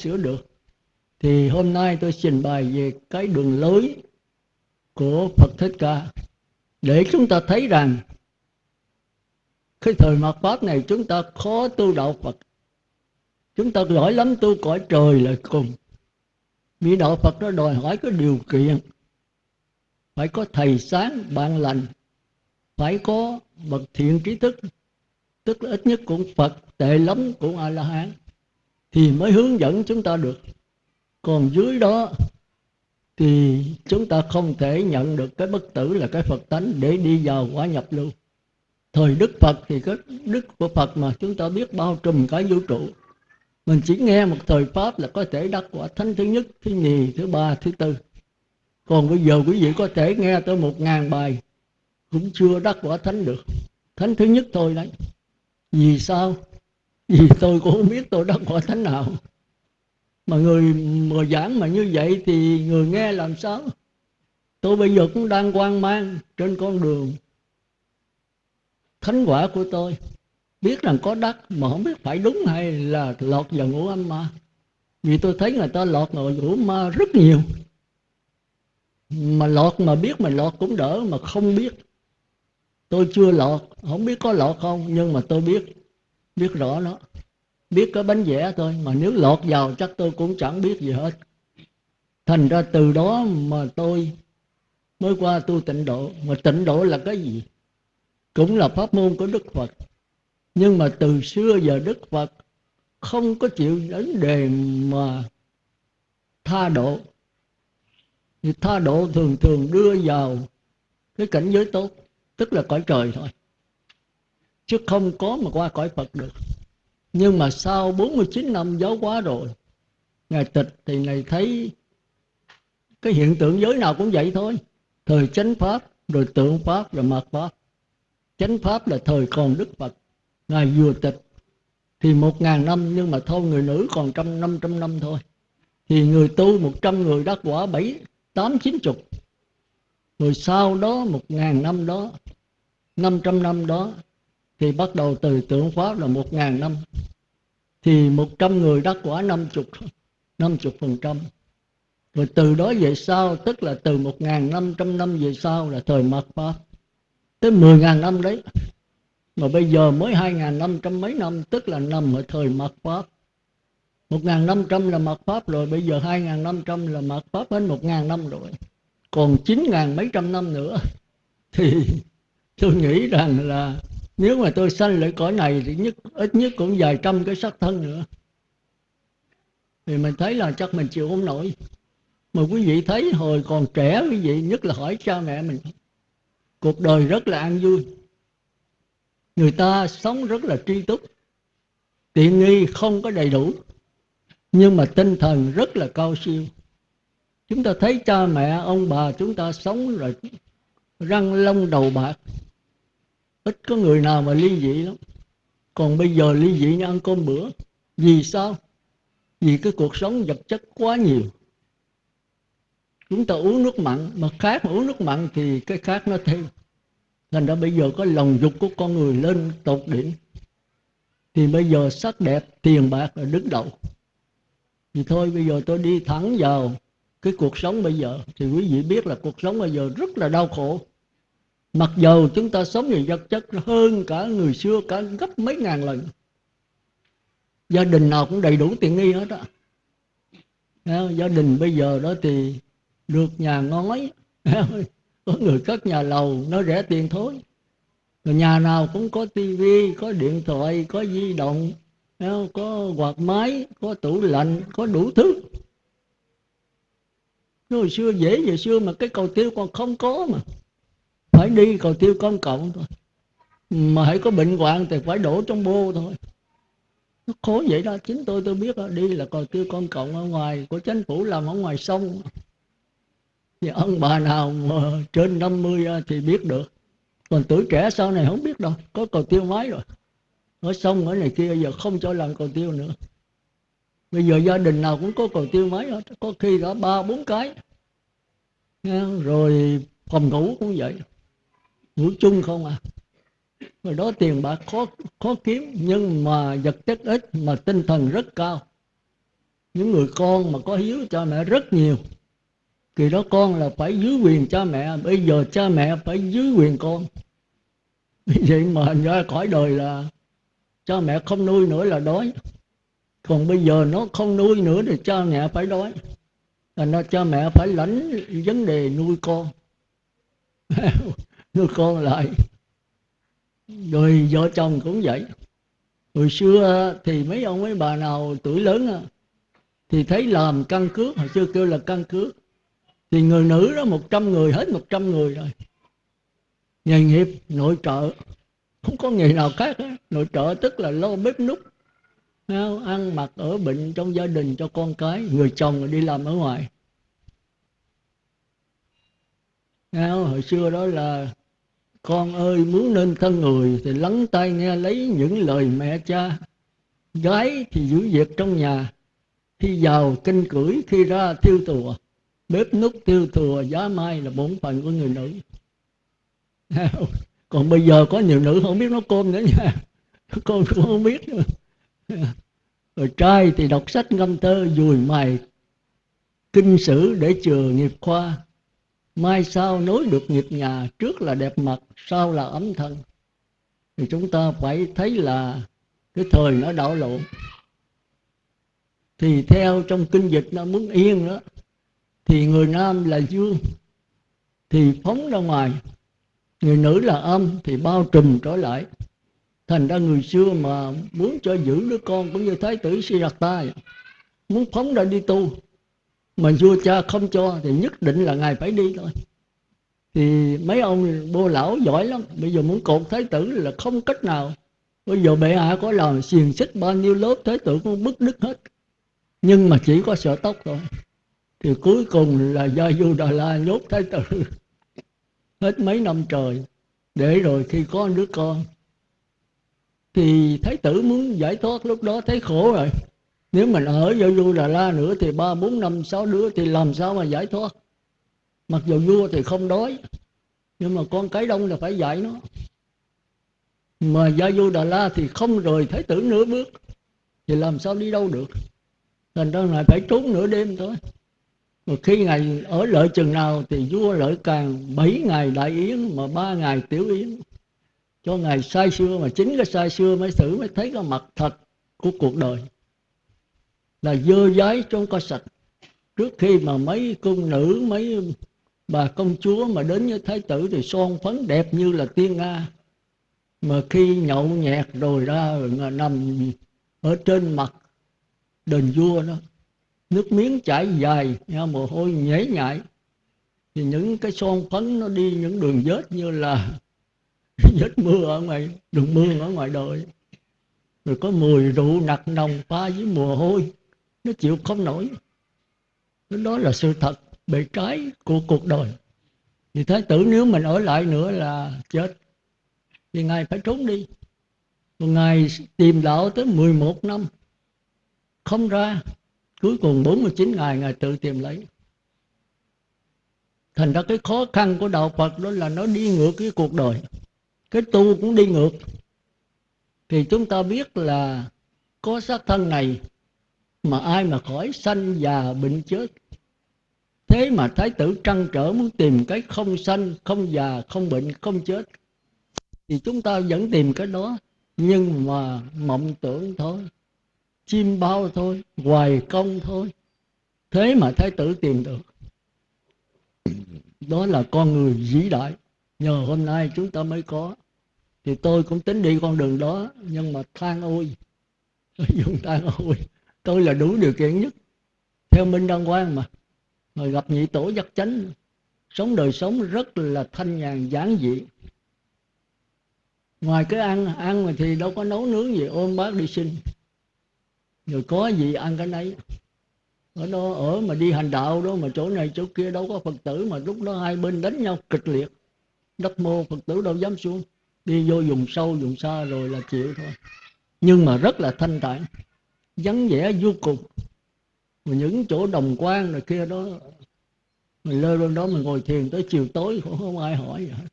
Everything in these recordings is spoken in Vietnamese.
sửa được. Thì hôm nay tôi trình bày về cái đường lối của Phật Thích Ca. Để chúng ta thấy rằng, cái thời mạt pháp này chúng ta khó tu đạo Phật. Chúng ta giỏi lắm tu cõi trời là cùng. Vì đạo Phật nó đòi hỏi cái điều kiện. Phải có thầy sáng, bạn lành. Phải có bậc thiện trí thức. Tức là ít nhất cũng Phật, tệ lắm cũng A La Hán thì mới hướng dẫn chúng ta được. Còn dưới đó thì chúng ta không thể nhận được cái bất tử là cái Phật tánh để đi vào quả nhập lưu. Thời Đức Phật thì cái đức của Phật mà chúng ta biết bao trùm cả vũ trụ. Mình chỉ nghe một thời pháp là có thể đắc quả thánh thứ nhất, thứ nhì, thứ ba, thứ tư. Còn bây giờ quý vị có thể nghe tới một ngàn bài cũng chưa đắc quả thánh được. Thánh thứ nhất thôi đấy. Vì sao? Vì tôi cũng không biết tôi đắc quả thánh nào mà người mà giảng mà như vậy thì người nghe làm sao? Tôi bây giờ cũng đang quan mang trên con đường thánh quả của tôi. Biết rằng có đắc mà không biết phải đúng hay là lọt vào ngũ âm ma. Vì tôi thấy người ta lọt vào ngũ ma rất nhiều. Mà lọt mà biết mà lọt cũng đỡ mà không biết. Tôi chưa lọt, không biết có lọt không, nhưng mà tôi biết biết rõ nó biết cái bánh vẽ thôi, mà nếu lọt vào chắc tôi cũng chẳng biết gì hết. Thành ra từ đó mà tôi, mới qua tu tịnh độ. Mà tịnh độ là cái gì? Cũng là pháp môn của đức phật. Nhưng mà từ xưa giờ đức phật không có chịu đến đề mà tha độ. Thì tha độ thường thường đưa vào cái cảnh giới tốt, tức là cõi trời thôi chứ không có mà qua cõi phật được. Nhưng mà sau 49 năm giáo hóa rồi, ngài tịch thì ngài thấy cái hiện tượng giới nào cũng vậy thôi. Thời chánh pháp, rồi tượng pháp, rồi mạt pháp. Chánh pháp là thời còn đức phật. Ngài vừa tịch thì một ngàn năm, nhưng mà thôi người nữ còn trăm năm trăm năm thôi. Thì người tu một trăm người đắc quả bảy, tám, chín chục. Rồi sau đó một ngàn năm đó, năm trăm năm đó thì bắt đầu từ tượng pháp là một ngàn năm. Thì một trăm người đắc quả năm chục năm chục phần trăm. Rồi từ đó về sau, tức là từ một ngàn năm trăm năm về sau là thời mạt pháp. Tới mười ngàn năm đấy. Mà bây giờ mới hai ngàn năm trăm mấy năm, tức là nằm ở thời mạt pháp. Một ngàn năm trăm là mạt pháp rồi, bây giờ hai ngàn năm trăm là mạt pháp đến một ngàn năm rồi. Còn chín ngàn mấy trăm năm nữa, thì tôi nghĩ rằng là nếu mà tôi sanh lại cõi này thì nhất, ít nhất cũng vài trăm cái sắc thân nữa. Thì mình thấy là chắc mình chịu không nổi. Mà quý vị thấy hồi còn trẻ, quý vị nhất là hỏi cha mẹ mình, cuộc đời rất là an vui. Người ta sống rất là tri túc, tiện nghi không có đầy đủ, nhưng mà tinh thần rất là cao siêu. Chúng ta thấy cha mẹ, ông bà chúng ta sống rồi răng lông đầu bạc ít có người nào mà ly dị lắm. Còn bây giờ ly dị như ăn cơm bữa, vì sao? Vì cái cuộc sống vật chất quá nhiều. Chúng ta uống nước mặn, mà khác mà uống nước mặn thì cái khác nó thêm. Thành ra bây giờ có lòng dục của con người lên tột đỉnh. Thì bây giờ sắc đẹp, tiền bạc là đứng đầu. Thì thôi, bây giờ tôi đi thẳng vào cái cuộc sống bây giờ. Thì quý vị biết là cuộc sống bây giờ rất là đau khổ mặc dù chúng ta sống về vật chất hơn cả người xưa cả gấp mấy ngàn lần, gia đình nào cũng đầy đủ tiện nghi hết á. Gia đình bây giờ đó thì được nhà ngói, có người cất nhà lầu, nó rẻ tiền thôi. Rồi nhà nào cũng có tivi có điện thoại, có di động có quạt máy, có tủ lạnh, có đủ thứ. Hồi xưa dễ về xưa mà cái cầu tiêu còn không có mà phải đi cầu tiêu công cộng thôi. Mà hãy có bệnh hoạn thì phải đổ trong bô thôi. Nó khổ vậy đó chính tôi tôi biết đó, đi là cầu tiêu công cộng ở ngoài của chính phủ làm ở ngoài sông. Thì ông bà nào mà trên 50 thì biết được. Còn tuổi trẻ sau này không biết đâu có cầu tiêu máy rồi. Ở sông ở này kia giờ không cho làm cầu tiêu nữa. Bây giờ gia đình nào cũng có cầu tiêu máy hết. Có khi đã ba bốn cái. Rồi phòng ngủ cũng vậy ngủ chung không à? Rồi đó tiền bạc khó khó kiếm, nhưng mà vật chất ít, mà tinh thần rất cao. Những người con mà có hiếu cha mẹ rất nhiều. Kỳ đó con là phải dưới quyền cha mẹ, bây giờ cha mẹ phải dưới quyền con. Vậy mà ra khỏi đời là cha mẹ không nuôi nữa là đói. Còn bây giờ nó không nuôi nữa thì cha mẹ phải đói. Thành ra cha mẹ phải lãnh vấn đề nuôi con. đưa con lại. Rồi vợ chồng cũng vậy. Hồi xưa thì mấy ông mấy bà nào tuổi lớn à, thì thấy làm căn cước, hồi xưa kêu là căn cước, thì người nữ đó một trăm người, hết một trăm người rồi. Nghề nghiệp, nội trợ, không có nghề nào khác hết. nội trợ tức là lo bếp nút ăn mặc ở bệnh trong gia đình cho con cái, người chồng đi làm ở ngoài. Hồi xưa đó là con ơi, muốn nên thân người thì lắng tai nghe lấy những lời mẹ cha. Gái thì giữ việc trong nhà khi vào kinh cưỡi khi ra thiêu tùa. Bếp nút tiêu thừa giá mai là bổn phận của người nữ. Còn bây giờ có nhiều nữ, không biết nấu cơm nữa nha. Con cũng không biết nữa. Rồi trai thì đọc sách ngâm thơ, dùi mài kinh sử để chừa nghiệp khoa mai sau nối được nghiệp nhà trước là đẹp mặt, sau là ấm thân. Thì chúng ta phải thấy là cái thời nó đảo lộn. Thì theo trong kinh dịch nó muốn yên đó, thì người nam là dương, thì phóng ra ngoài. Người nữ là âm, thì bao trùm trở lại. Thành ra người xưa mà muốn cho giữ đứa con cũng như thái tử Siddhartha, muốn phóng ra đi tu mà vua cha không cho thì nhất định là ngài phải đi thôi. Thì mấy ông bô lão giỏi lắm. Bây giờ muốn cột thái tử là không cách nào. Bây giờ bệ hạ có làm xiềng xích bao nhiêu lớp, thái tử cũng bứt đứt hết. Nhưng mà chỉ có sợ tóc thôi. Thì cuối cùng là do du đà la nhốt thái tử. Hết mấy năm trời. Để rồi khi có đứa con, thì thái tử muốn giải thoát lúc đó thấy khổ rồi nếu mình ở do vua đà la nữa thì ba, bốn, năm, sáu đứa thì làm sao mà giải thoát? Mặc dù vua thì không đói, nhưng mà con cái đông là phải dạy nó. Mà gia du đà la thì không rời thái tử nửa bước, thì làm sao đi đâu được? Thành ra lại phải trốn nửa đêm thôi. Mà khi ngài ở lợi chừng nào thì vua lợi càng bảy ngày đại yến mà ba ngày tiểu yến. Cho ngài sai xưa mà chính cái sai xưa mới thử mới thấy cái mặt thật của cuộc đời là dơ dái trong có sạch. Trước khi mà mấy cung nữ mấy bà công chúa mà đến với thái tử thì son phấn đẹp như là tiên nga mà khi nhậu nhẹt rồi ra rồi nằm ở trên mặt đền vua đó nước miếng chảy dài nha, mồ hôi nhễ nhại. Thì những cái son phấn nó đi những đường vết như là vết mưa ở ngoài đường mưa ở ngoài đời. Rồi có mùi rượu nặc nồng pha với mồ hôi nó chịu không nổi. Đó là sự thật bề trái của cuộc đời. Thì thái tử nếu mình ở lại nữa là chết. Thì ngài phải trốn đi. Ngài tìm đạo tới 11 năm. Không ra, cuối cùng 49 ngày ngài tự tìm lấy. Thành ra cái khó khăn của đạo Phật đó là nó đi ngược cái cuộc đời. Cái tu cũng đi ngược. Thì chúng ta biết là có xác thân này mà ai mà khỏi sanh già bệnh chết. Thế mà thái tử trăn trở muốn tìm cái không sanh, không già, không bệnh, không chết. Thì chúng ta vẫn tìm cái đó, nhưng mà mộng tưởng thôi, chim bao thôi, hoài công thôi. Thế mà thái tử tìm được. Đó là con người vĩ đại. Nhờ hôm nay chúng ta mới có. Thì tôi cũng tính đi con đường đó, nhưng mà than ôi. Dùng than ôi tôi là đủ điều kiện nhất. Theo minh đăng quang mà. Rồi gặp nhị tổ giác chánh. Sống đời sống rất là thanh nhàn, giản dị. Ngoài cái ăn ăn mà thì đâu có nấu nướng gì, ôm bác đi sinh rồi có gì ăn cái nấy. Ở đó, ở mà đi hành đạo đó, mà chỗ này chỗ kia đâu có phật tử mà lúc đó hai bên đánh nhau kịch liệt. Đất mô phật tử đâu dám xuống. Đi vô dùng sâu dùng xa rồi là chịu thôi. Nhưng mà rất là thanh tản vắng vẻ vô cùng. Mà những chỗ đồng quan rồi kia đó mình lơ lên đó mình ngồi thiền tới chiều tối cũng không ai hỏi vậy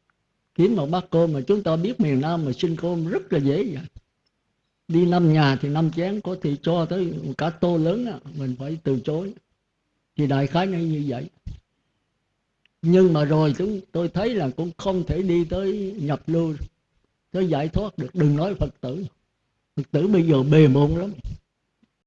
kiếm một bát cơm mà chúng ta biết miền Nam mà xin cơm rất là dễ vậy. Đi năm nhà thì năm chén có thể cho tới cả tô lớn đó, mình phải từ chối. Thì đại khái nó như vậy. Nhưng mà rồi chúng tôi thấy là cũng không thể đi tới nhập lưu tới giải thoát được. Đừng nói phật tử. Phật tử bây giờ bề môn lắm.